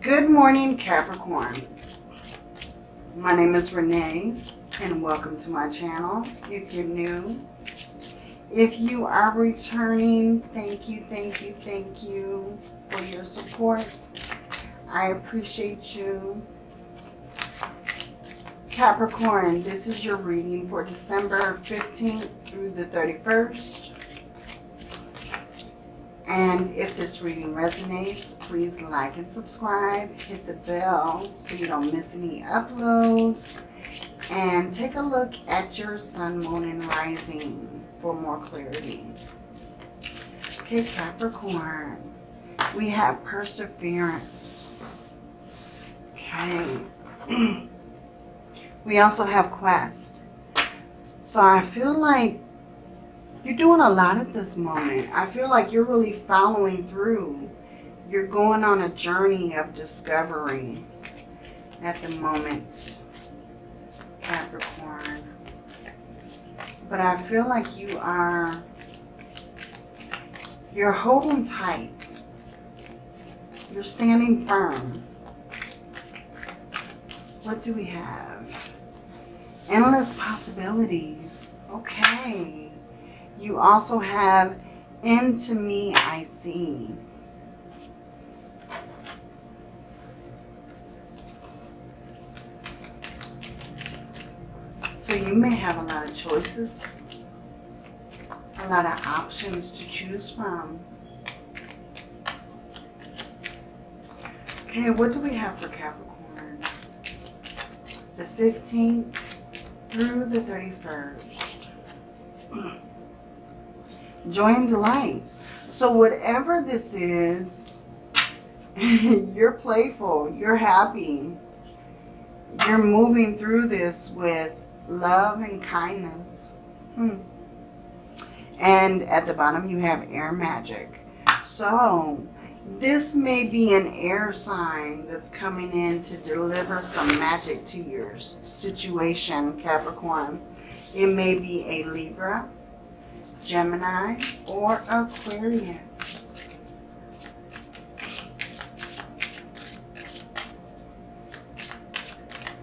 Good morning, Capricorn. My name is Renee, and welcome to my channel. If you're new, if you are returning, thank you, thank you, thank you for your support. I appreciate you. Capricorn, this is your reading for December 15th through the 31st. And if this reading resonates, please like and subscribe. Hit the bell so you don't miss any uploads. And take a look at your sun, moon, and rising for more clarity. Okay, Capricorn. We have perseverance. Okay. we also have quest. So I feel like you're doing a lot at this moment. I feel like you're really following through. You're going on a journey of discovery at the moment, Capricorn. But I feel like you are, you're holding tight. You're standing firm. What do we have? Endless possibilities. Okay. You also have into me I see. So you may have a lot of choices, a lot of options to choose from. Okay, what do we have for Capricorn? The 15th through the 31st. joy and delight. So whatever this is, you're playful, you're happy, you're moving through this with love and kindness. Hmm. And at the bottom you have air magic. So this may be an air sign that's coming in to deliver some magic to your situation, Capricorn. It may be a Libra, Gemini, or Aquarius.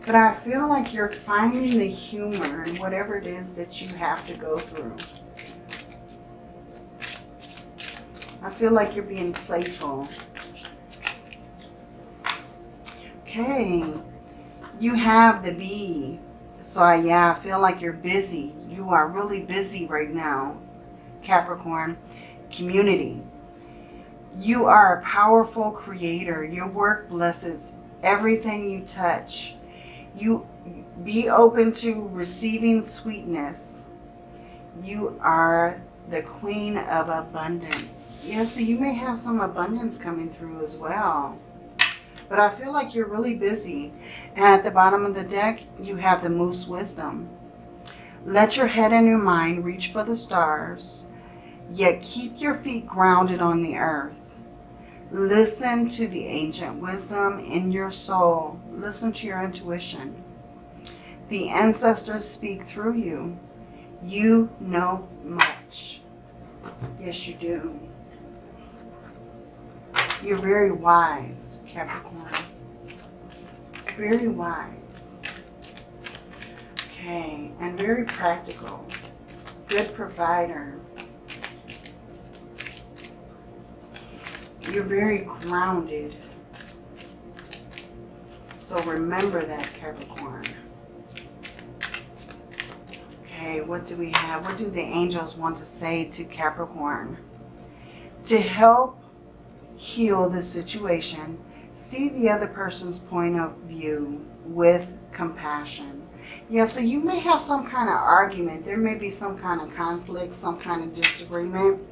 But I feel like you're finding the humor in whatever it is that you have to go through. I feel like you're being playful. Okay. You have the bee. So yeah, I feel like you're busy. You are really busy right now, Capricorn. Community. You are a powerful creator. Your work blesses everything you touch. You be open to receiving sweetness. You are the queen of abundance. Yeah, so you may have some abundance coming through as well. But I feel like you're really busy. And at the bottom of the deck, you have the Moose Wisdom. Let your head and your mind reach for the stars, yet keep your feet grounded on the earth. Listen to the ancient wisdom in your soul. Listen to your intuition. The ancestors speak through you. You know much. Yes, you do. You're very wise, Capricorn. Very wise. Okay, and very practical. Good provider. You're very grounded. So remember that, Capricorn. Okay, what do we have? What do the angels want to say to Capricorn? To help heal the situation, see the other person's point of view with compassion. Yeah, so you may have some kind of argument. There may be some kind of conflict, some kind of disagreement.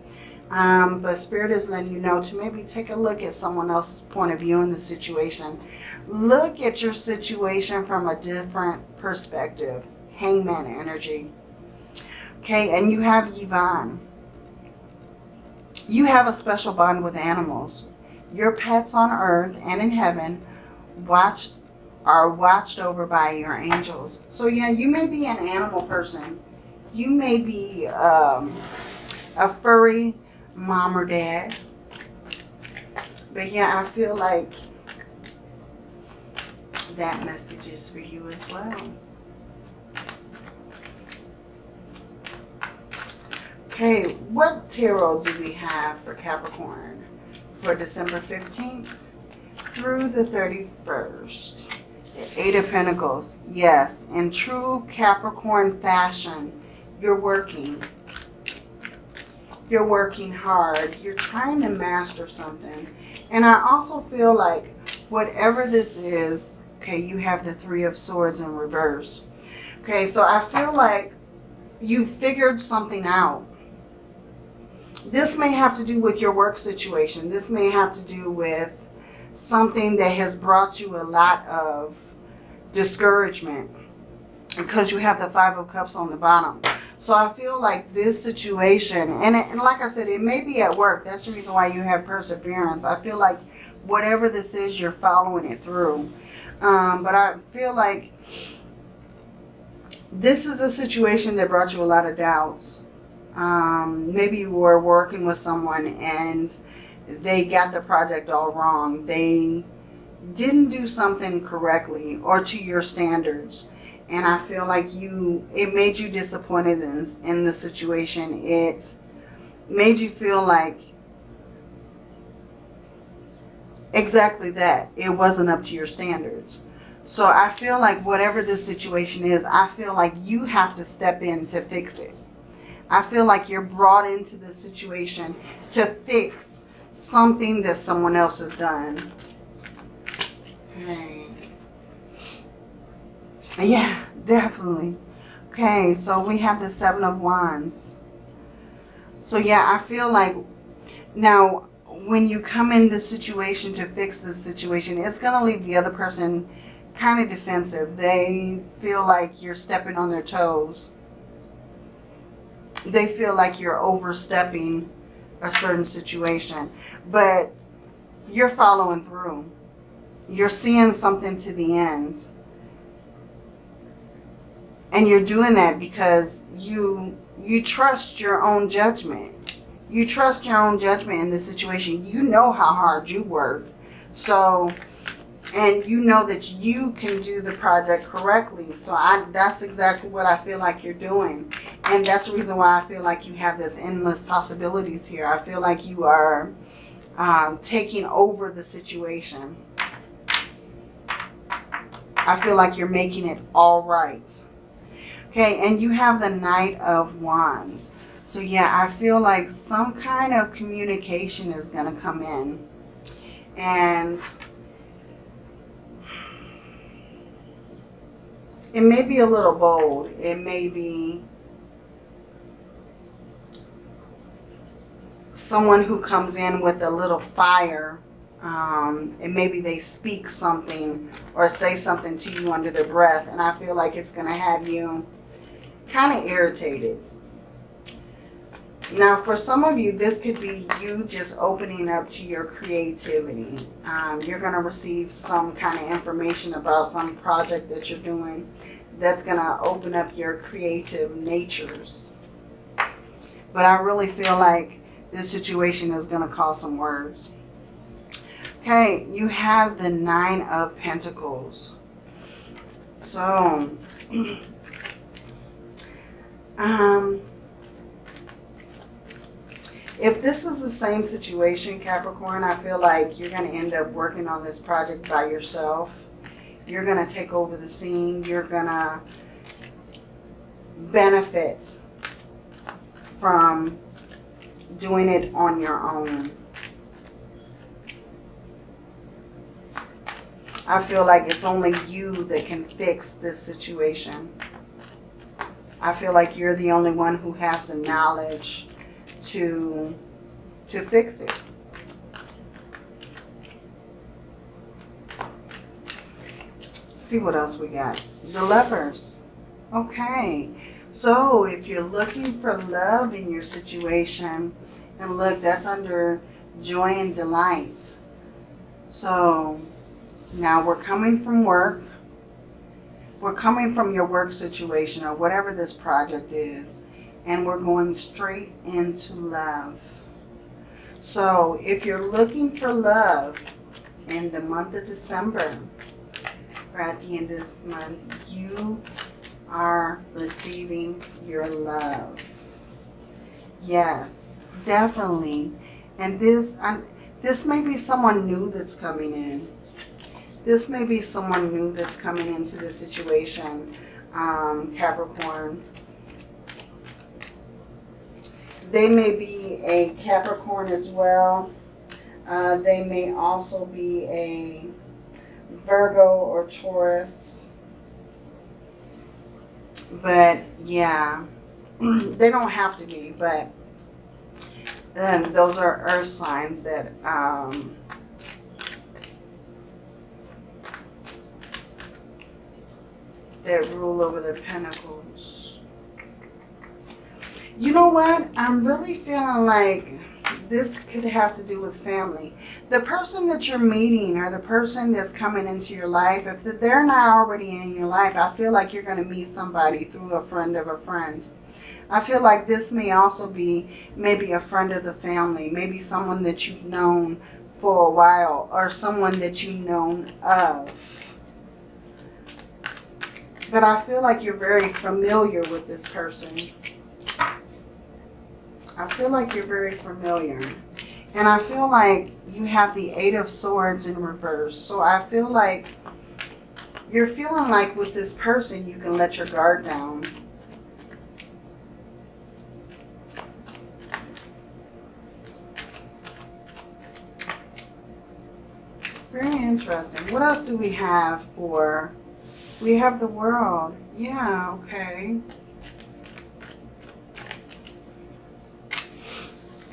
Um, but Spirit is letting you know to maybe take a look at someone else's point of view in the situation. Look at your situation from a different perspective. Hangman energy. Okay, and you have Yvonne. You have a special bond with animals. Your pets on earth and in heaven watch are watched over by your angels. So yeah, you may be an animal person. You may be um, a furry mom or dad. But yeah, I feel like that message is for you as well. Okay, what tarot do we have for Capricorn for December 15th through the 31st? The Eight of Pentacles. Yes, in true Capricorn fashion, you're working. You're working hard. You're trying to master something. And I also feel like whatever this is, okay, you have the Three of Swords in reverse. Okay, so I feel like you figured something out this may have to do with your work situation. This may have to do with something that has brought you a lot of discouragement because you have the Five of Cups on the bottom. So I feel like this situation, and, it, and like I said, it may be at work. That's the reason why you have perseverance. I feel like whatever this is, you're following it through. Um, but I feel like this is a situation that brought you a lot of doubts um, maybe you were working with someone and they got the project all wrong. They didn't do something correctly or to your standards. And I feel like you, it made you disappointed in, in the situation. It made you feel like exactly that. It wasn't up to your standards. So I feel like whatever this situation is, I feel like you have to step in to fix it. I feel like you're brought into the situation to fix something that someone else has done. Okay. Yeah, definitely. Okay, so we have the Seven of Wands. So yeah, I feel like now when you come in the situation to fix this situation, it's going to leave the other person kind of defensive. They feel like you're stepping on their toes they feel like you're overstepping a certain situation. But you're following through. You're seeing something to the end. And you're doing that because you you trust your own judgment. You trust your own judgment in this situation. You know how hard you work. So and you know that you can do the project correctly. So I, that's exactly what I feel like you're doing. And that's the reason why I feel like you have this endless possibilities here. I feel like you are um, taking over the situation. I feel like you're making it all right. Okay, and you have the Knight of Wands. So yeah, I feel like some kind of communication is going to come in. And it may be a little bold. It may be someone who comes in with a little fire um, and maybe they speak something or say something to you under their breath and I feel like it's going to have you kind of irritated. Now, for some of you, this could be you just opening up to your creativity. Um, you're going to receive some kind of information about some project that you're doing that's going to open up your creative natures. But I really feel like this situation is going to cause some words. Okay, you have the Nine of Pentacles. So, um, if this is the same situation, Capricorn, I feel like you're going to end up working on this project by yourself. You're going to take over the scene. You're going to benefit from doing it on your own. I feel like it's only you that can fix this situation. I feel like you're the only one who has the knowledge to, to fix it. see what else we got. The lovers. Okay. So if you're looking for love in your situation, and look, that's under joy and delight. So now we're coming from work. We're coming from your work situation or whatever this project is and we're going straight into love. So if you're looking for love in the month of December, or at the end of this month, you are receiving your love. Yes, definitely. And this, um, this may be someone new that's coming in. This may be someone new that's coming into this situation, um, Capricorn. They may be a Capricorn as well. Uh, they may also be a Virgo or Taurus. But yeah, they don't have to be, but then those are earth signs that um, that rule over the pentacles. You know what? I'm really feeling like this could have to do with family. The person that you're meeting or the person that's coming into your life, if they're not already in your life, I feel like you're going to meet somebody through a friend of a friend. I feel like this may also be maybe a friend of the family, maybe someone that you've known for a while or someone that you've known of. But I feel like you're very familiar with this person. I feel like you're very familiar. And I feel like you have the Eight of Swords in reverse. So I feel like you're feeling like with this person you can let your guard down. Very interesting. What else do we have for... We have the world. Yeah, okay.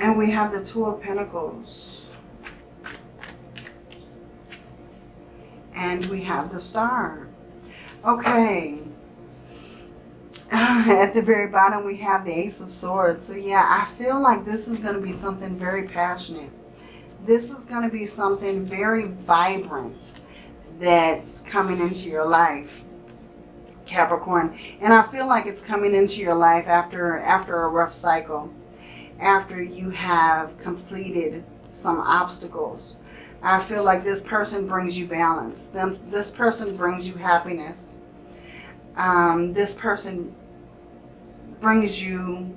And we have the Two of Pentacles. And we have the Star. Okay. At the very bottom, we have the Ace of Swords. So yeah, I feel like this is going to be something very passionate. This is going to be something very vibrant that's coming into your life. Capricorn. And I feel like it's coming into your life after after a rough cycle after you have completed some obstacles. I feel like this person brings you balance. Them, this person brings you happiness. Um, this person brings you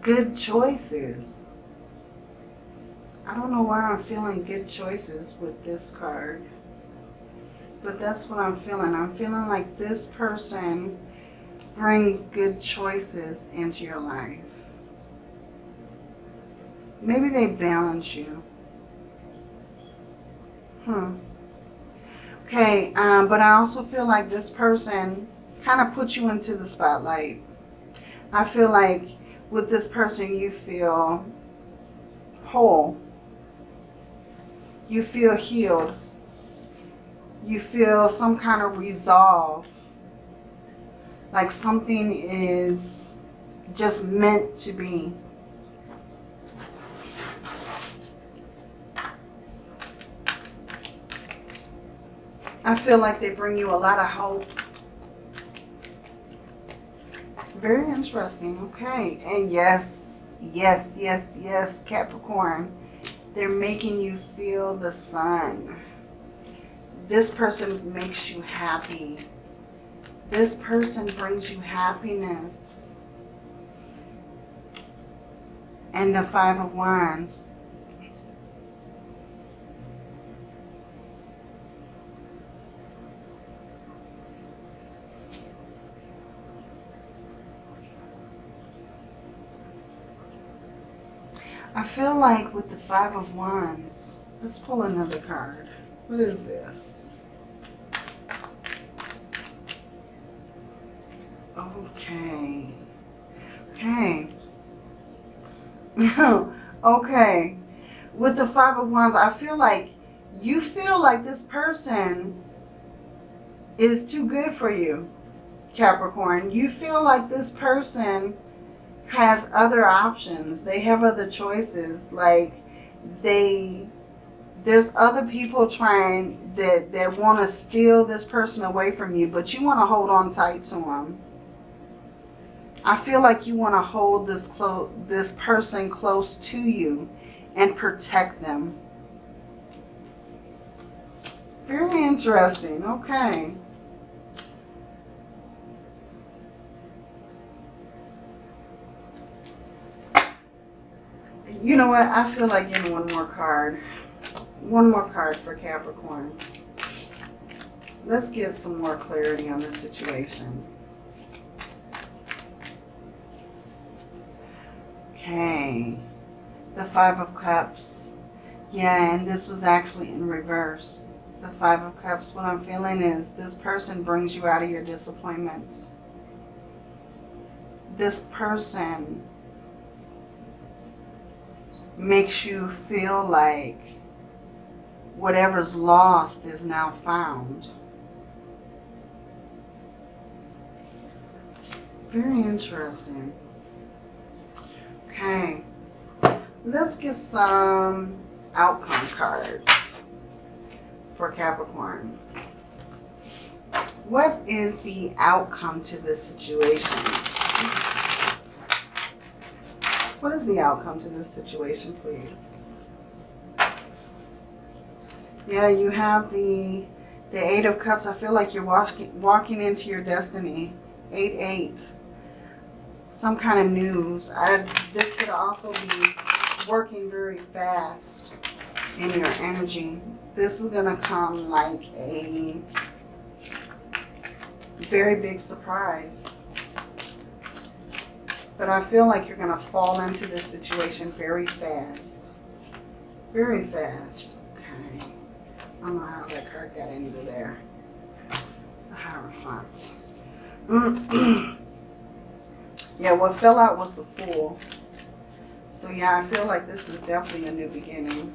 good choices. I don't know why I'm feeling good choices with this card. But that's what I'm feeling. I'm feeling like this person brings good choices into your life. Maybe they balance you. Hmm. Okay, um, but I also feel like this person kind of puts you into the spotlight. I feel like with this person you feel whole. You feel healed. You feel some kind of resolve. Like something is just meant to be. I feel like they bring you a lot of hope. Very interesting. Okay. And yes, yes, yes, yes, Capricorn. They're making you feel the sun. This person makes you happy. This person brings you happiness. And the Five of Wands. I feel like with the Five of Wands, let's pull another card. What is this? Okay. Okay. okay. With the Five of Wands, I feel like you feel like this person is too good for you, Capricorn. You feel like this person has other options. They have other choices. Like they, there's other people trying that, that want to steal this person away from you, but you want to hold on tight to them. I feel like you want to hold this close, this person close to you and protect them. Very interesting. Okay. You know what? I feel like getting one more card. One more card for Capricorn. Let's get some more clarity on this situation. Okay. The Five of Cups. Yeah, and this was actually in reverse. The Five of Cups. What I'm feeling is this person brings you out of your disappointments. This person makes you feel like whatever's lost is now found. Very interesting. Okay. Let's get some outcome cards for Capricorn. What is the outcome to this situation? What is the outcome to this situation, please? Yeah, you have the the Eight of Cups. I feel like you're walking walking into your destiny. Eight, eight. Some kind of news. I, this could also be working very fast in your energy. This is going to come like a very big surprise. But I feel like you're going to fall into this situation very fast. Very fast. Okay. I don't know how that card got into there. The Hierophant. yeah, what fell out was the Fool. So yeah, I feel like this is definitely a new beginning.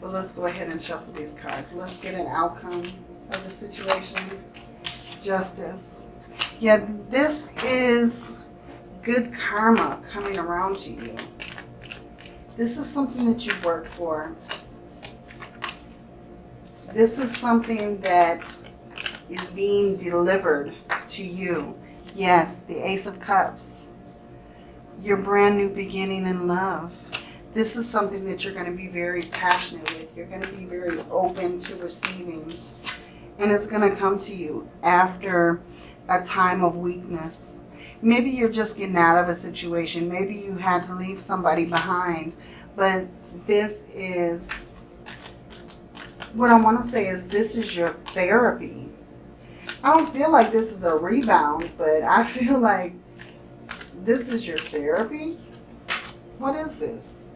But let's go ahead and shuffle these cards. Let's get an outcome of the situation. Justice. Yeah, this is good karma coming around to you. This is something that you worked for. This is something that is being delivered to you. Yes, the Ace of Cups. Your brand new beginning in love. This is something that you're going to be very passionate with. You're going to be very open to receiving. And it's going to come to you after a time of weakness Maybe you're just getting out of a situation. Maybe you had to leave somebody behind. But this is, what I want to say is this is your therapy. I don't feel like this is a rebound, but I feel like this is your therapy. What is this?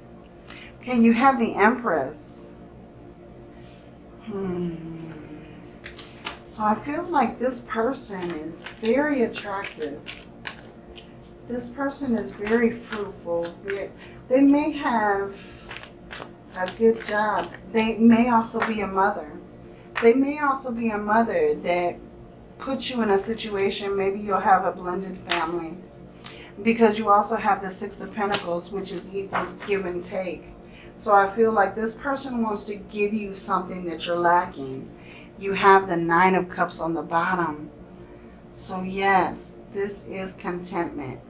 Okay, you have the Empress. Hmm. So I feel like this person is very attractive this person is very fruitful. They may have a good job. They may also be a mother. They may also be a mother that puts you in a situation, maybe you'll have a blended family. Because you also have the Six of Pentacles, which is equal give and take. So I feel like this person wants to give you something that you're lacking. You have the Nine of Cups on the bottom. So yes, this is contentment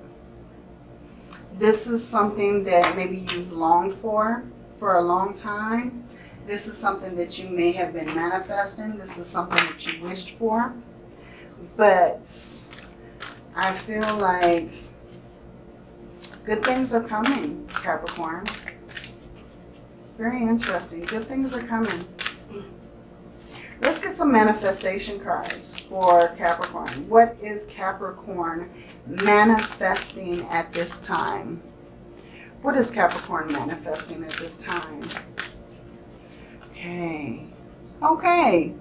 this is something that maybe you've longed for for a long time. This is something that you may have been manifesting. This is something that you wished for. But I feel like good things are coming, Capricorn. Very interesting. Good things are coming. Let's get some manifestation cards for Capricorn. What is Capricorn manifesting at this time? What is Capricorn manifesting at this time? Okay. Okay.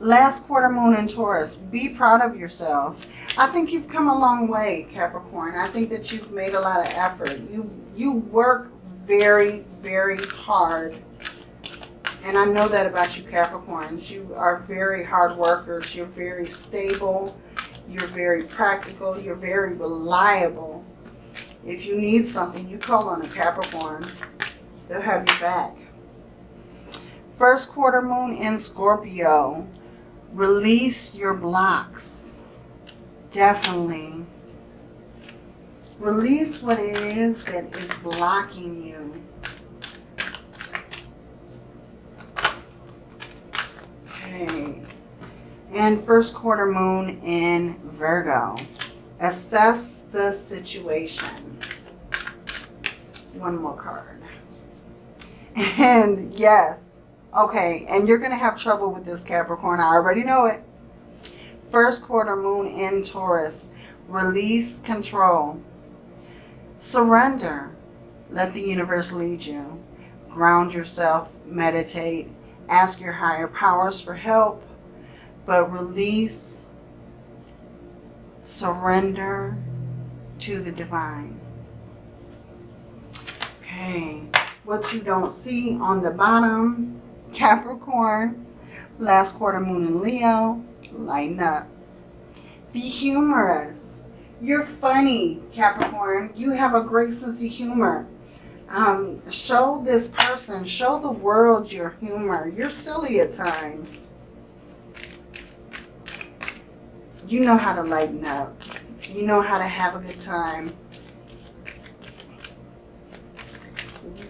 Last quarter moon in Taurus. Be proud of yourself. I think you've come a long way, Capricorn. I think that you've made a lot of effort. You, you work very, very hard and I know that about you Capricorns. You are very hard workers. You're very stable. You're very practical. You're very reliable. If you need something, you call on a Capricorn. They'll have you back. First quarter moon in Scorpio. Release your blocks. Definitely. Release what it is that is blocking you. And first quarter moon in Virgo. Assess the situation. One more card. And yes, okay, and you're going to have trouble with this Capricorn. I already know it. First quarter moon in Taurus. Release control. Surrender. Let the universe lead you. Ground yourself. Meditate. Ask your higher powers for help. But release. Surrender to the divine. Okay. What you don't see on the bottom. Capricorn. Last quarter moon in Leo. Lighten up. Be humorous. You're funny, Capricorn. You have a great sense of humor. Um, show this person, show the world your humor. You're silly at times. You know how to lighten up. You know how to have a good time.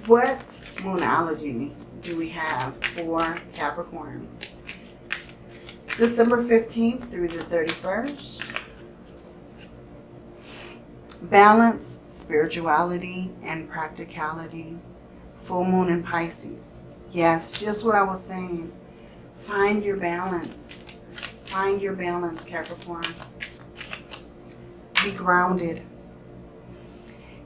What moonology do we have for Capricorn? December 15th through the 31st. Balance, spirituality, and practicality. Full moon in Pisces. Yes, just what I was saying. Find your balance. Find your balance, Capricorn. Be grounded.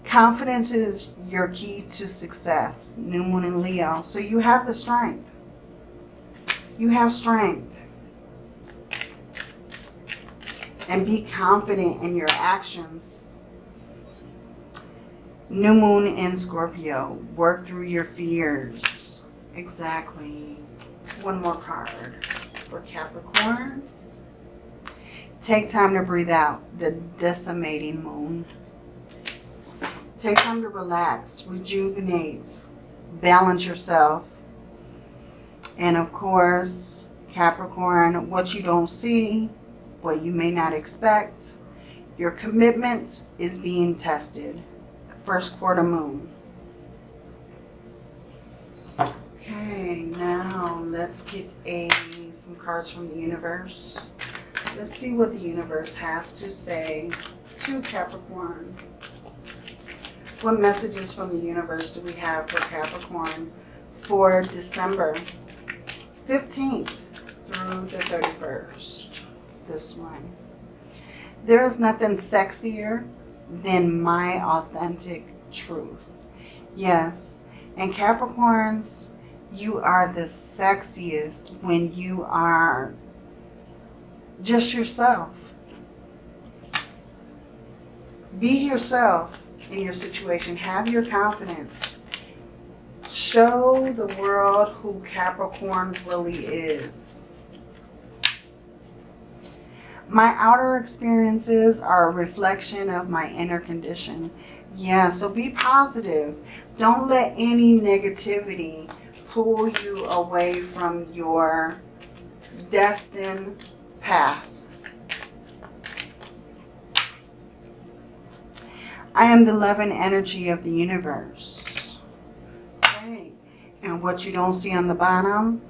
Confidence is your key to success. New moon in Leo. So you have the strength. You have strength. and be confident in your actions. New moon in Scorpio. Work through your fears. Exactly. One more card for Capricorn. Take time to breathe out. The disseminating moon. Take time to relax, rejuvenate, balance yourself. And of course, Capricorn, what you don't see what you may not expect. Your commitment is being tested. First quarter moon. Okay, now let's get a some cards from the universe. Let's see what the universe has to say to Capricorn. What messages from the universe do we have for Capricorn for December 15th through the 31st? this one. There is nothing sexier than my authentic truth. Yes, and Capricorns, you are the sexiest when you are just yourself. Be yourself in your situation. Have your confidence. Show the world who Capricorn really is. My outer experiences are a reflection of my inner condition. Yeah, so be positive. Don't let any negativity pull you away from your destined path. I am the love and energy of the universe. Okay. And what you don't see on the bottom,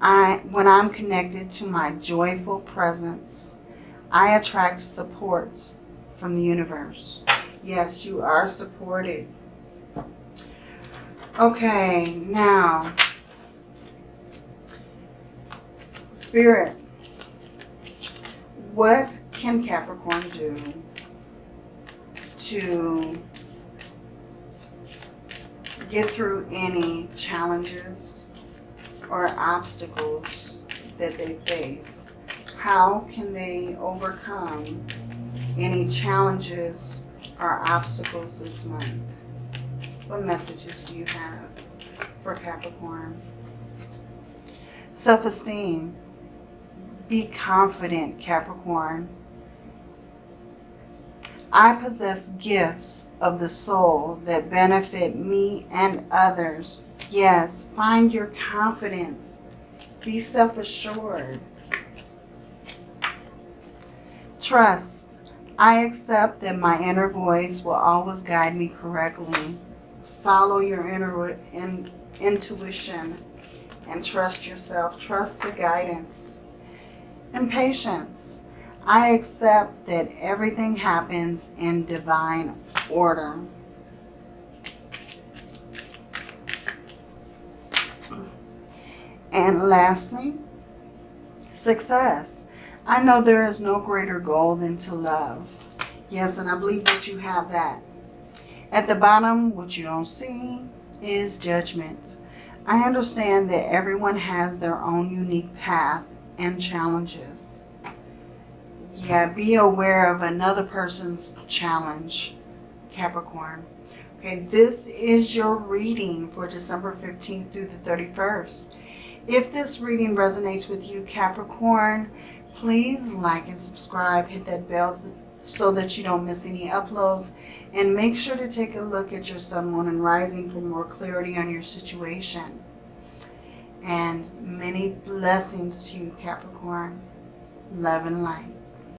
I, when I'm connected to my joyful presence, I attract support from the universe. Yes, you are supported. Okay, now, Spirit, what can Capricorn do to get through any challenges or obstacles that they face? How can they overcome any challenges or obstacles this month? What messages do you have for Capricorn? Self-esteem. Be confident, Capricorn. I possess gifts of the soul that benefit me and others Yes, find your confidence. Be self-assured. Trust. I accept that my inner voice will always guide me correctly. Follow your inner in, intuition and trust yourself. Trust the guidance. And patience. I accept that everything happens in divine order. And lastly, success. I know there is no greater goal than to love. Yes, and I believe that you have that. At the bottom, what you don't see is judgment. I understand that everyone has their own unique path and challenges. Yeah, be aware of another person's challenge, Capricorn. Okay, this is your reading for December 15th through the 31st. If this reading resonates with you, Capricorn, please like and subscribe. Hit that bell so that you don't miss any uploads. And make sure to take a look at your sun, moon, and rising for more clarity on your situation. And many blessings to you, Capricorn. Love and light.